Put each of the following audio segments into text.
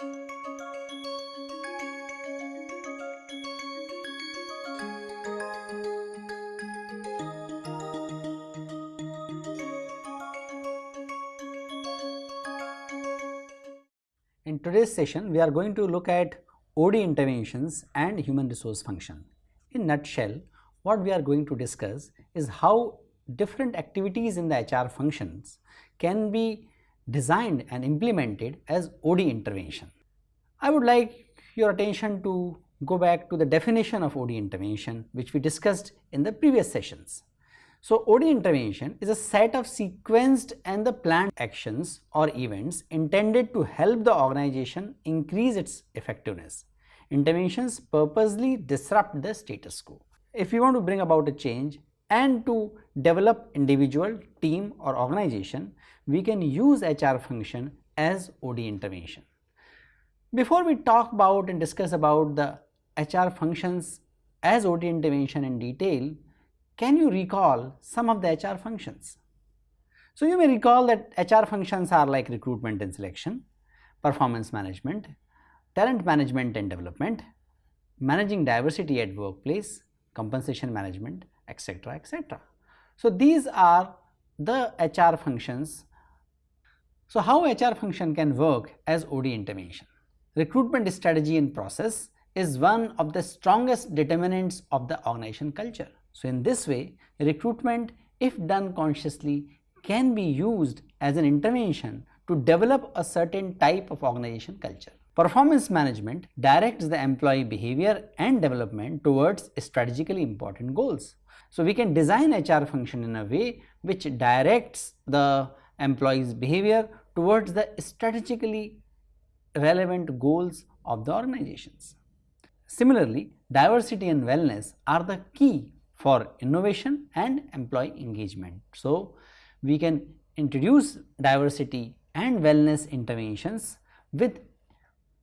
In today's session, we are going to look at OD interventions and human resource function. In nutshell, what we are going to discuss is how different activities in the HR functions can be designed and implemented as OD intervention. I would like your attention to go back to the definition of OD intervention which we discussed in the previous sessions. So OD intervention is a set of sequenced and the planned actions or events intended to help the organization increase its effectiveness. Interventions purposely disrupt the status quo. If you want to bring about a change and to develop individual, team or organization, we can use HR function as OD intervention. Before we talk about and discuss about the HR functions as OD intervention in detail, can you recall some of the HR functions? So you may recall that HR functions are like recruitment and selection, performance management, talent management and development, managing diversity at workplace, compensation management, etc. etc. So these are the HR functions. So how HR function can work as OD intervention? Recruitment strategy and process is one of the strongest determinants of the organization culture. So in this way, recruitment if done consciously can be used as an intervention to develop a certain type of organization culture. Performance management directs the employee behavior and development towards strategically important goals. So we can design HR function in a way which directs the employee's behavior towards the strategically relevant goals of the organizations. Similarly, diversity and wellness are the key for innovation and employee engagement. So, we can introduce diversity and wellness interventions with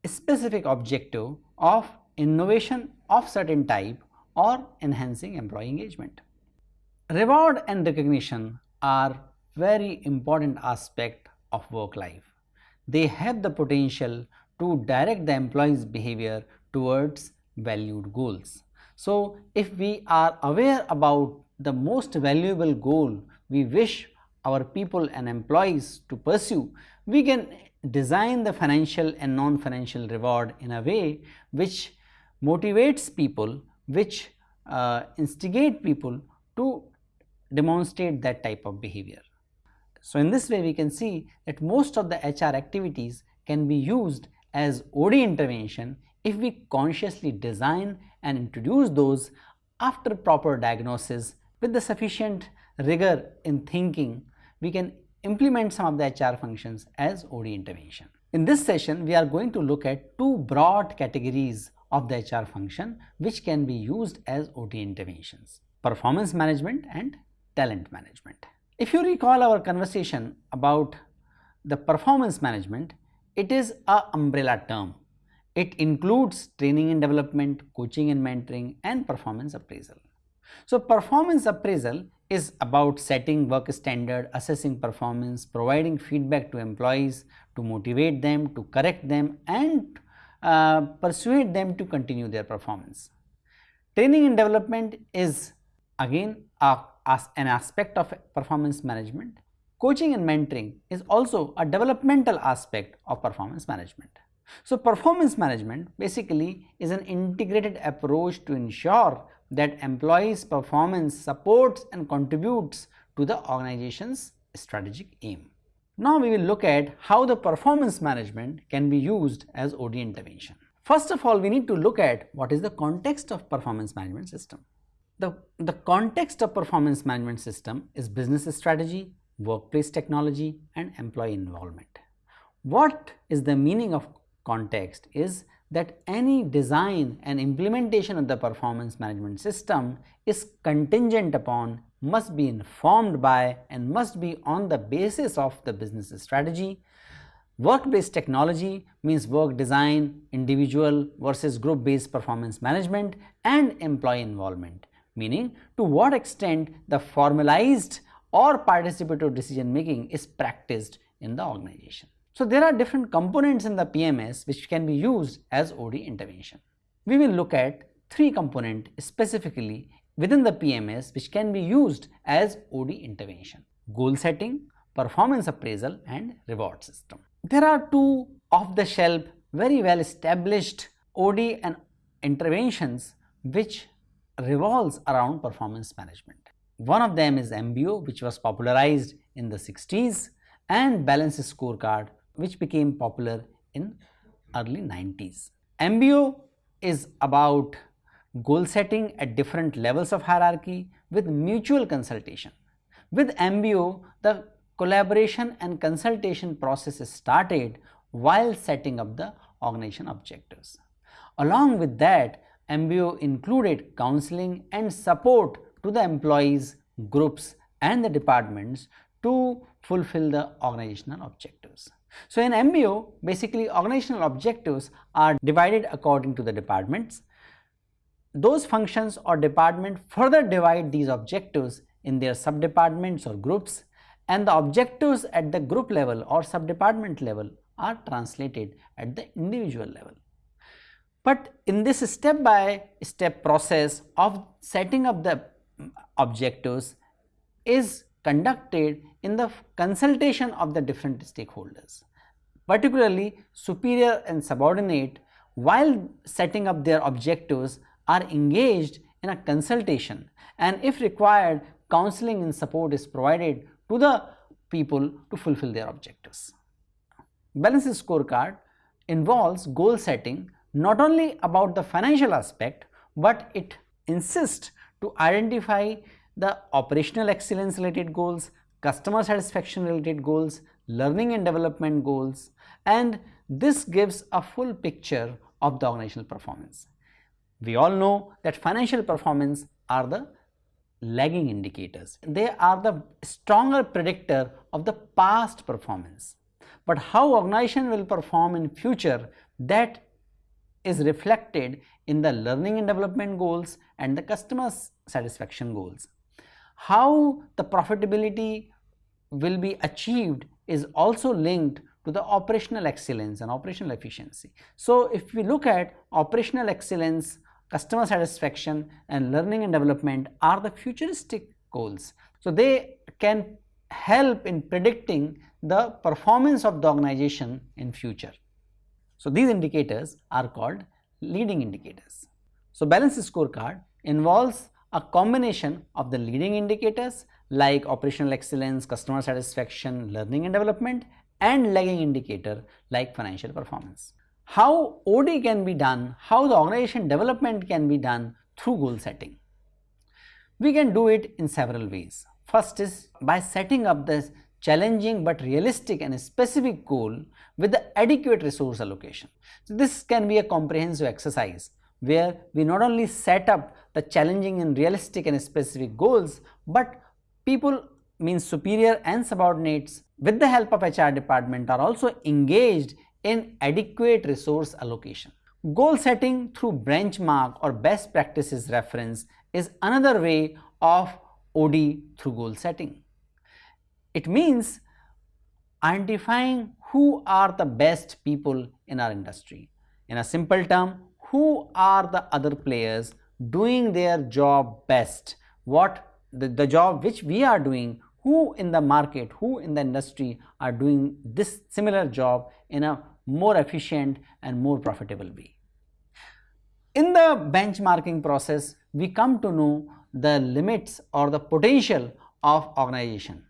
specific objective of innovation of certain type or enhancing employee engagement. Reward and recognition are very important aspect of work life. They have the potential to direct the employee's behavior towards valued goals. So, if we are aware about the most valuable goal we wish our people and employees to pursue, we can design the financial and non-financial reward in a way which motivates people, which uh, instigate people to demonstrate that type of behavior. So, in this way we can see that most of the HR activities can be used as OD intervention if we consciously design and introduce those after proper diagnosis with the sufficient rigor in thinking, we can implement some of the HR functions as OD intervention. In this session, we are going to look at two broad categories of the HR function which can be used as OD interventions, performance management and talent management. If you recall our conversation about the performance management, it is a umbrella term it includes training and development, coaching and mentoring and performance appraisal. So performance appraisal is about setting work standard, assessing performance, providing feedback to employees to motivate them, to correct them and uh, persuade them to continue their performance. Training and development is again a, as an aspect of performance management. Coaching and mentoring is also a developmental aspect of performance management. So performance management basically is an integrated approach to ensure that employees performance supports and contributes to the organization's strategic aim. Now we will look at how the performance management can be used as OD intervention. First of all, we need to look at what is the context of performance management system. The, the context of performance management system is business strategy, workplace technology and employee involvement. What is the meaning of context is that any design and implementation of the performance management system is contingent upon, must be informed by and must be on the basis of the business strategy. Work-based technology means work design, individual versus group-based performance management and employee involvement, meaning to what extent the formalized or participatory decision making is practiced in the organization. So there are different components in the PMS which can be used as OD intervention. We will look at three components specifically within the PMS which can be used as OD intervention. Goal setting, performance appraisal and reward system. There are two off-the-shelf very well established OD and interventions which revolves around performance management. One of them is MBO which was popularized in the 60s and balance scorecard which became popular in early 90s. MBO is about goal setting at different levels of hierarchy with mutual consultation. With MBO, the collaboration and consultation process is started while setting up the organization objectives. Along with that, MBO included counseling and support to the employees, groups and the departments to fulfill the organizational objectives. So in MBO, basically organizational objectives are divided according to the departments. Those functions or department further divide these objectives in their sub-departments or groups and the objectives at the group level or sub-department level are translated at the individual level. But in this step by step process of setting up the objectives is conducted in the consultation of the different stakeholders. Particularly superior and subordinate while setting up their objectives are engaged in a consultation and if required counseling and support is provided to the people to fulfill their objectives. Balanced scorecard involves goal setting not only about the financial aspect but it insists to identify the operational excellence related goals, customer satisfaction related goals, learning and development goals and this gives a full picture of the organizational performance. We all know that financial performance are the lagging indicators. They are the stronger predictor of the past performance. But how organization will perform in future that is reflected in the learning and development goals and the customer satisfaction goals. How the profitability will be achieved is also linked to the operational excellence and operational efficiency. So if we look at operational excellence, customer satisfaction and learning and development are the futuristic goals. So they can help in predicting the performance of the organization in future. So these indicators are called leading indicators. So balanced scorecard involves a combination of the leading indicators like operational excellence, customer satisfaction, learning and development and lagging indicator like financial performance. How OD can be done, how the organization development can be done through goal setting. We can do it in several ways. First is by setting up this challenging but realistic and specific goal with the adequate resource allocation. So this can be a comprehensive exercise where we not only set up the challenging and realistic and specific goals, but people means superior and subordinates with the help of HR department are also engaged in adequate resource allocation. Goal setting through benchmark or best practices reference is another way of OD through goal setting. It means identifying who are the best people in our industry. In a simple term, who are the other players doing their job best, what the, the job which we are doing, who in the market, who in the industry are doing this similar job in a more efficient and more profitable way. In the benchmarking process, we come to know the limits or the potential of organization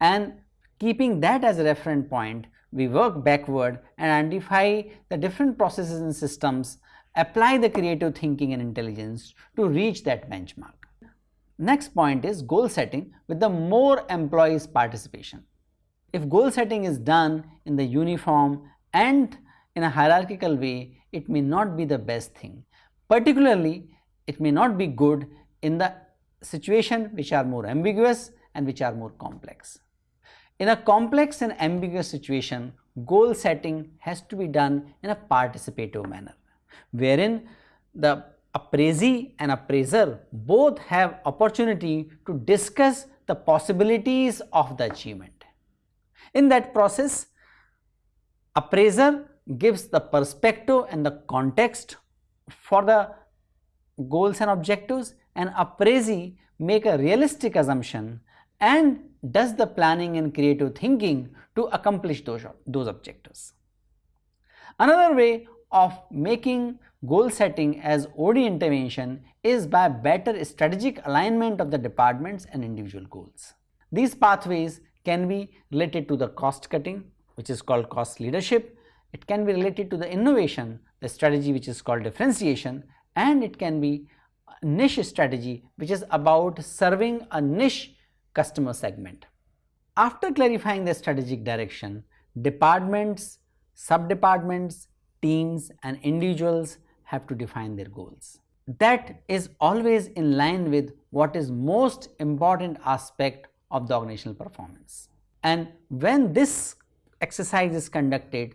and keeping that as a reference point, we work backward and identify the different processes and systems, apply the creative thinking and intelligence to reach that benchmark. Next point is goal setting with the more employees participation. If goal setting is done in the uniform and in a hierarchical way, it may not be the best thing. Particularly, it may not be good in the situation which are more ambiguous and which are more complex. In a complex and ambiguous situation, goal setting has to be done in a participative manner, wherein the appraisee and appraiser both have opportunity to discuss the possibilities of the achievement. In that process, Appraiser gives the perspective and the context for the goals and objectives and appraisee make a realistic assumption and does the planning and creative thinking to accomplish those, those objectives. Another way of making goal setting as OD intervention is by better strategic alignment of the departments and individual goals. These pathways can be related to the cost cutting which is called cost leadership, it can be related to the innovation, the strategy which is called differentiation and it can be niche strategy which is about serving a niche customer segment. After clarifying the strategic direction, departments, sub-departments, teams and individuals have to define their goals. That is always in line with what is most important aspect of the organizational performance. And when this exercise is conducted,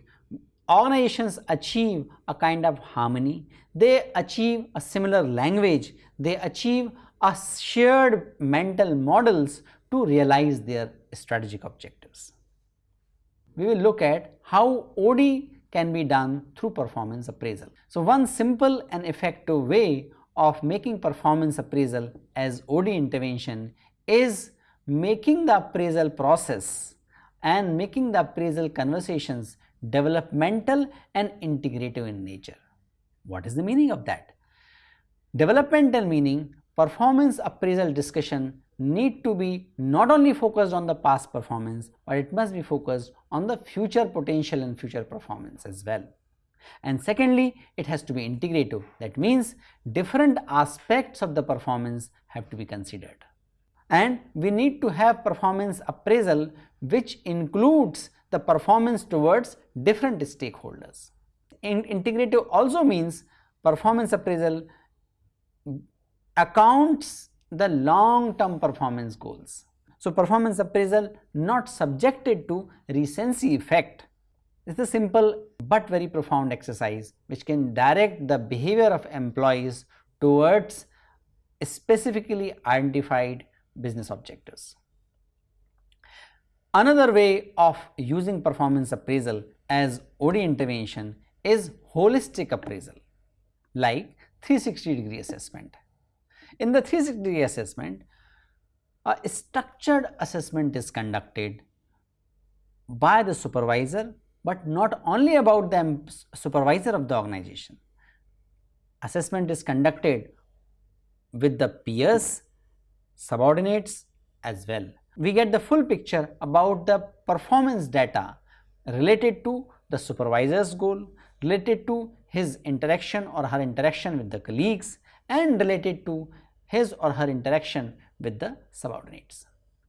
organizations achieve a kind of harmony, they achieve a similar language, they achieve a shared mental models to realize their strategic objectives. We will look at how OD can be done through performance appraisal. So, one simple and effective way of making performance appraisal as OD intervention is making the appraisal process and making the appraisal conversations developmental and integrative in nature. What is the meaning of that? Developmental meaning performance appraisal discussion need to be not only focused on the past performance, but it must be focused on the future potential and future performance as well. And secondly, it has to be integrative. That means different aspects of the performance have to be considered. And we need to have performance appraisal which includes the performance towards different stakeholders. In integrative also means performance appraisal accounts the long term performance goals. So, performance appraisal not subjected to recency effect is a simple but very profound exercise which can direct the behavior of employees towards specifically identified business objectives. Another way of using performance appraisal as OD intervention is holistic appraisal like 360 degree assessment. In the 360 degree assessment, a structured assessment is conducted by the supervisor, but not only about the supervisor of the organization. Assessment is conducted with the peers, subordinates as well. We get the full picture about the performance data related to the supervisor's goal, related to his interaction or her interaction with the colleagues and related to his or her interaction with the subordinates.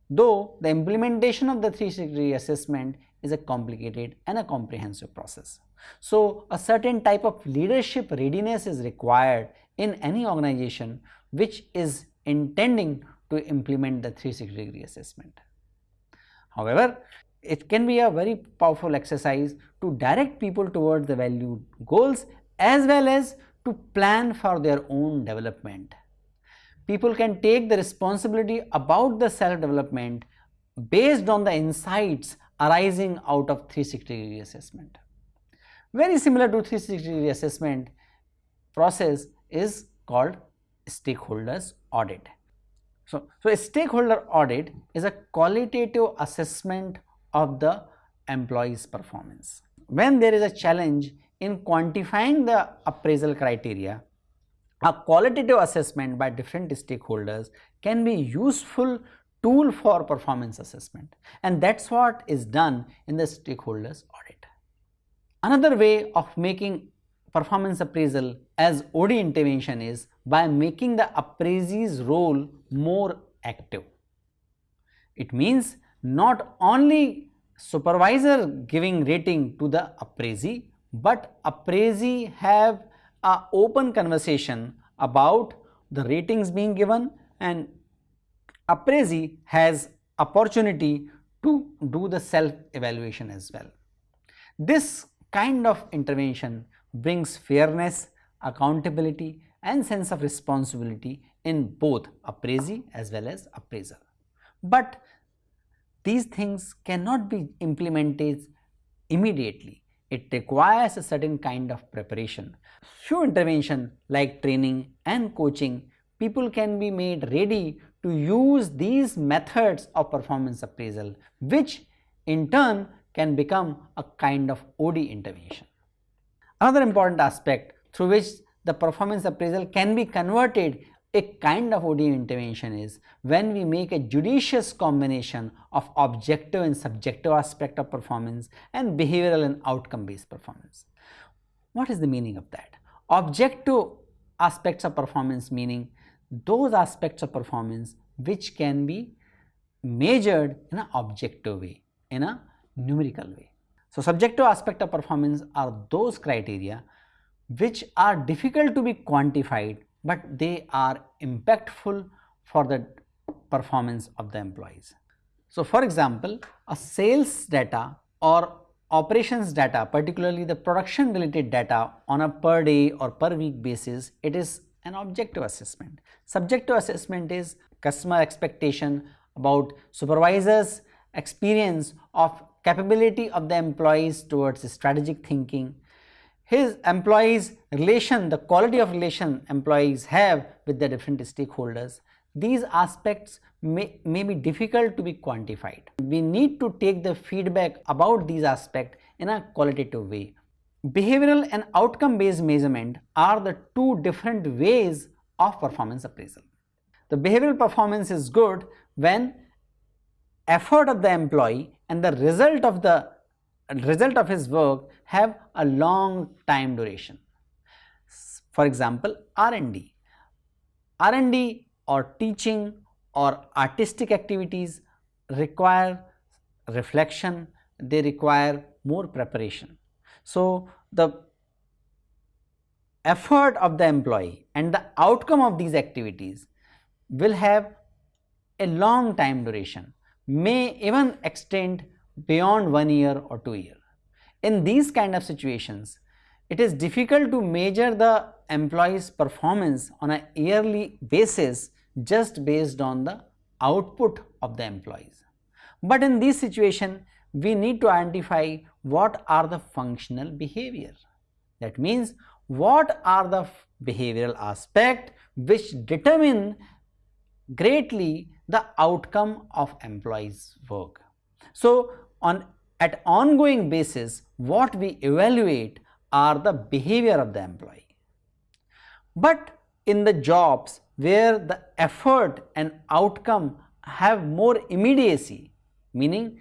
Though the implementation of the 360 assessment is a complicated and a comprehensive process. So, a certain type of leadership readiness is required in any organization which is intending to implement the 360 degree assessment. However, it can be a very powerful exercise to direct people towards the valued goals as well as to plan for their own development people can take the responsibility about the self development based on the insights arising out of 360 degree assessment. Very similar to 360 degree assessment process is called stakeholders audit. So, so a stakeholder audit is a qualitative assessment of the employee's performance. When there is a challenge in quantifying the appraisal criteria, a qualitative assessment by different stakeholders can be useful tool for performance assessment and that is what is done in the stakeholders audit. Another way of making performance appraisal as OD intervention is by making the appraisee's role more active. It means not only supervisor giving rating to the appraisee, but appraisee have a open conversation about the ratings being given and appraisee has opportunity to do the self evaluation as well. This kind of intervention brings fairness, accountability and sense of responsibility in both appraisee as well as appraiser. But these things cannot be implemented immediately. it requires a certain kind of preparation. Through intervention like training and coaching, people can be made ready to use these methods of performance appraisal which in turn can become a kind of OD intervention. Another important aspect through which the performance appraisal can be converted a kind of OD intervention is when we make a judicious combination of objective and subjective aspect of performance and behavioral and outcome based performance. What is the meaning of that? Objective aspects of performance meaning those aspects of performance which can be measured in an objective way, in a numerical way. So, subjective aspect of performance are those criteria which are difficult to be quantified but they are impactful for the performance of the employees. So, for example, a sales data or operations data particularly the production related data on a per day or per week basis it is an objective assessment. Subjective assessment is customer expectation about supervisors experience of capability of the employees towards strategic thinking his employees relation, the quality of relation employees have with the different stakeholders, these aspects may, may be difficult to be quantified. We need to take the feedback about these aspects in a qualitative way. Behavioral and outcome based measurement are the two different ways of performance appraisal. The behavioral performance is good when effort of the employee and the result of the result of his work have a long time duration. For example, R&D. R&D or teaching or artistic activities require reflection, they require more preparation. So, the effort of the employee and the outcome of these activities will have a long time duration, may even extend beyond one year or two year. In these kind of situations, it is difficult to measure the employee's performance on a yearly basis just based on the output of the employees. But in this situation, we need to identify what are the functional behavior. That means what are the behavioral aspect which determine greatly the outcome of employees work. So, on at ongoing basis what we evaluate are the behavior of the employee. But in the jobs where the effort and outcome have more immediacy meaning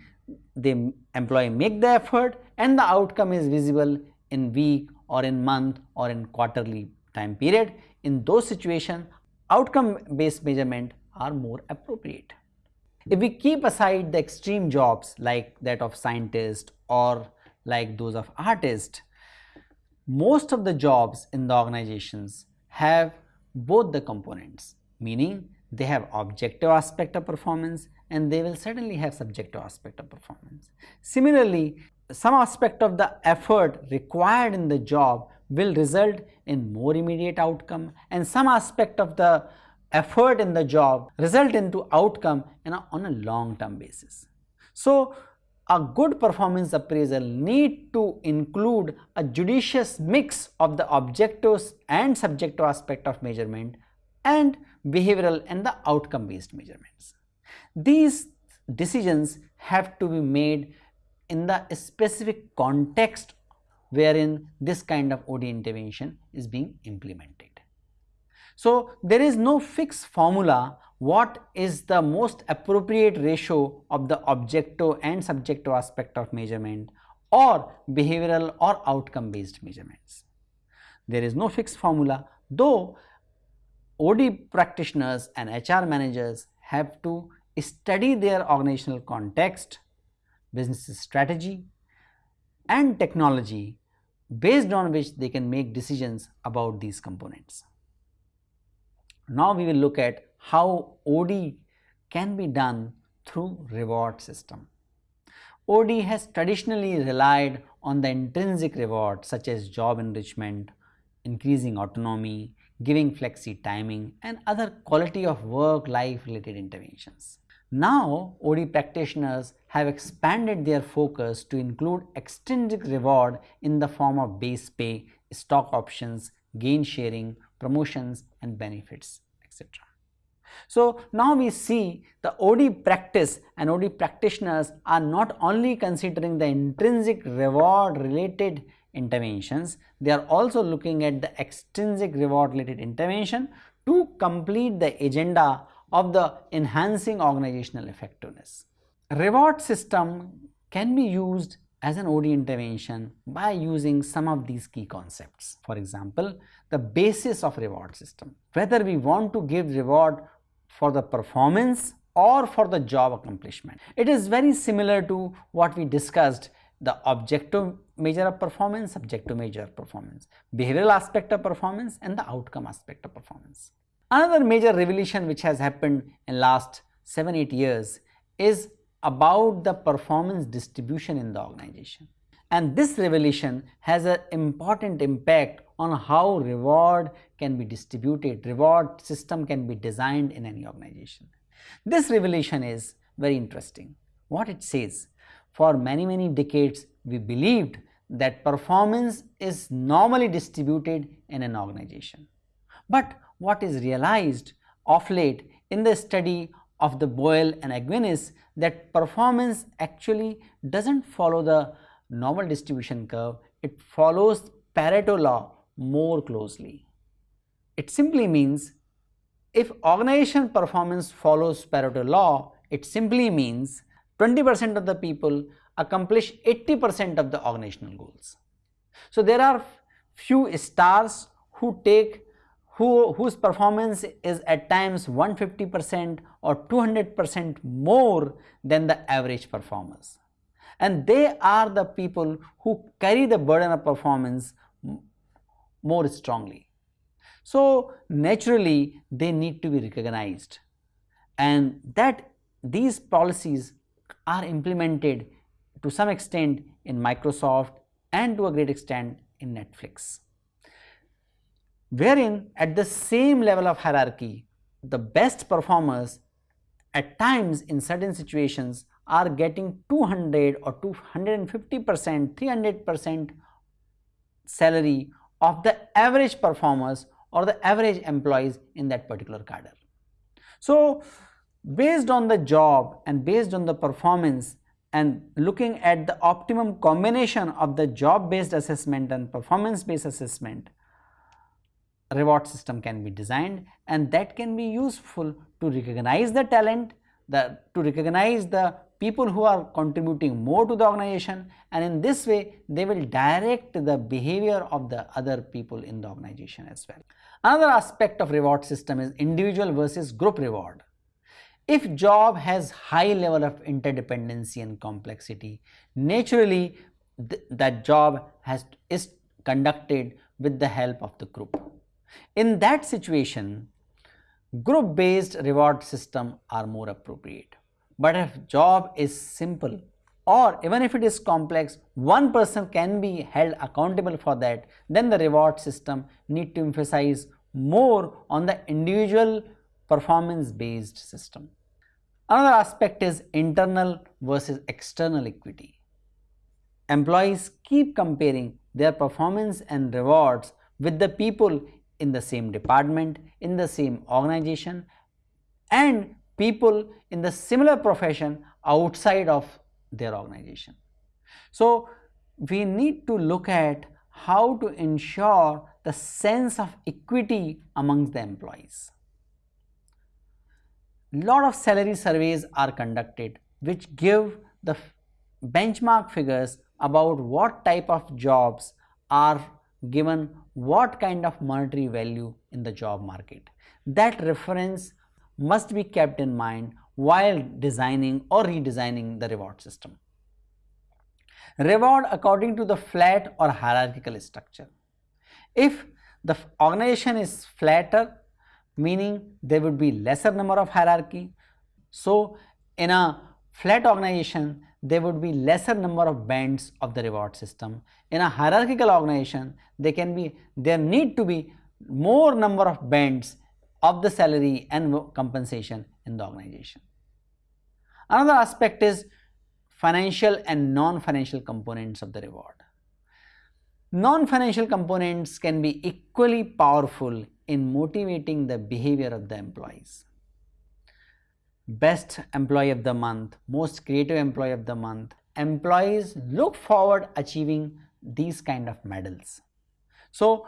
the employee make the effort and the outcome is visible in week or in month or in quarterly time period in those situations outcome based measurement are more appropriate. If we keep aside the extreme jobs like that of scientist or like those of artist, most of the jobs in the organizations have both the components, meaning they have objective aspect of performance and they will certainly have subjective aspect of performance. Similarly, some aspect of the effort required in the job will result in more immediate outcome and some aspect of the effort in the job result into outcome a, on a long term basis. So, a good performance appraisal need to include a judicious mix of the objectives and subjective aspect of measurement and behavioral and the outcome based measurements. These decisions have to be made in the specific context wherein this kind of OD intervention is being implemented. So, there is no fixed formula what is the most appropriate ratio of the objective and subjective aspect of measurement or behavioral or outcome based measurements. There is no fixed formula though OD practitioners and HR managers have to study their organizational context, business strategy and technology based on which they can make decisions about these components. Now we will look at how OD can be done through reward system. OD has traditionally relied on the intrinsic reward such as job enrichment, increasing autonomy, giving flexi timing and other quality of work life related interventions. Now, OD practitioners have expanded their focus to include extrinsic reward in the form of base pay, stock options, gain sharing, promotions and benefits, etc. So, now we see the OD practice and OD practitioners are not only considering the intrinsic reward related interventions, they are also looking at the extrinsic reward related intervention to complete the agenda of the enhancing organizational effectiveness. Reward system can be used as an OD intervention by using some of these key concepts. For example, the basis of reward system, whether we want to give reward for the performance or for the job accomplishment. It is very similar to what we discussed the objective measure of performance, subjective measure of performance, behavioral aspect of performance and the outcome aspect of performance. Another major revolution which has happened in last 7-8 years is about the performance distribution in the organization. And this revelation has an important impact on how reward can be distributed, reward system can be designed in any organization. This revelation is very interesting. What it says, for many many decades we believed that performance is normally distributed in an organization. But what is realized of late in the study of the Boyle and Aguinis that performance actually does not follow the normal distribution curve, it follows Pareto law more closely. It simply means if organization performance follows Pareto law, it simply means 20 percent of the people accomplish 80 percent of the organizational goals. So, there are few stars who take who, whose performance is at times 150 percent or 200 percent more than the average performers. And they are the people who carry the burden of performance more strongly. So, naturally they need to be recognized and that these policies are implemented to some extent in Microsoft and to a great extent in Netflix wherein at the same level of hierarchy, the best performers at times in certain situations are getting 200 or 250 percent, 300 percent salary of the average performers or the average employees in that particular cadre. So, based on the job and based on the performance and looking at the optimum combination of the job based assessment and performance based assessment, reward system can be designed and that can be useful to recognize the talent, the, to recognize the people who are contributing more to the organization and in this way they will direct the behavior of the other people in the organization as well. Another aspect of reward system is individual versus group reward. If job has high level of interdependency and complexity, naturally th that job has is conducted with the help of the group. In that situation, group based reward system are more appropriate. But if job is simple or even if it is complex, one person can be held accountable for that, then the reward system need to emphasize more on the individual performance based system. Another aspect is internal versus external equity. Employees keep comparing their performance and rewards with the people in the same department, in the same organization and people in the similar profession outside of their organization. So, we need to look at how to ensure the sense of equity amongst the employees. Lot of salary surveys are conducted which give the benchmark figures about what type of jobs are given what kind of monetary value in the job market. That reference must be kept in mind while designing or redesigning the reward system. Reward according to the flat or hierarchical structure. If the organization is flatter, meaning there would be lesser number of hierarchy. So, in a flat organization, there would be lesser number of bands of the reward system. In a hierarchical organization, there can be, there need to be more number of bands of the salary and compensation in the organization. Another aspect is financial and non-financial components of the reward. Non-financial components can be equally powerful in motivating the behavior of the employees. Best employee of the month, most creative employee of the month, employees look forward achieving these kind of medals. So,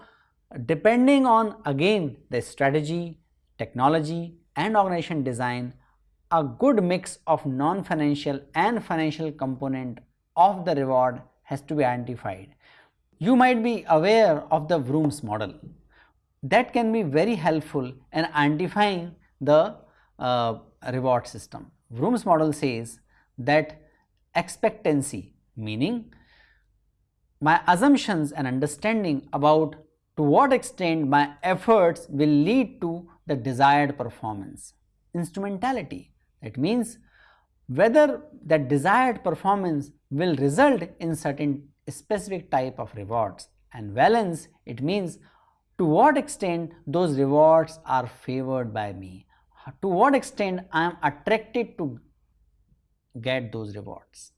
depending on again the strategy, technology and organization design, a good mix of non-financial and financial component of the reward has to be identified. You might be aware of the Vroom's model. That can be very helpful in identifying the uh, reward system. Vroom's model says that expectancy meaning my assumptions and understanding about to what extent my efforts will lead to the desired performance. Instrumentality that means whether that desired performance will result in certain specific type of rewards and valence it means to what extent those rewards are favored by me to what extent I am attracted to get those rewards.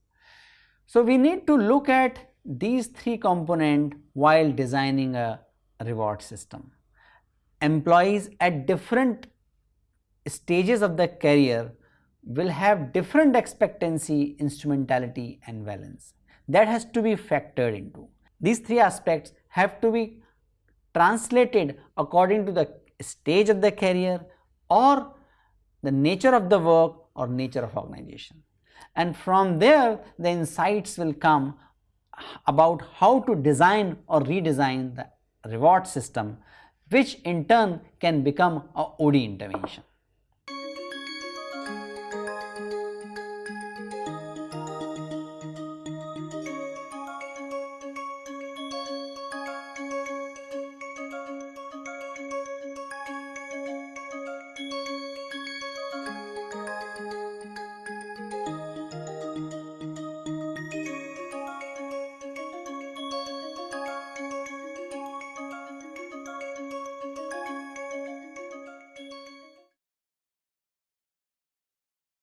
So, we need to look at these three components while designing a reward system. Employees at different stages of their career will have different expectancy, instrumentality and valence. That has to be factored into. These three aspects have to be translated according to the stage of the career or the nature of the work or nature of organization. And from there the insights will come about how to design or redesign the reward system which in turn can become a OD intervention.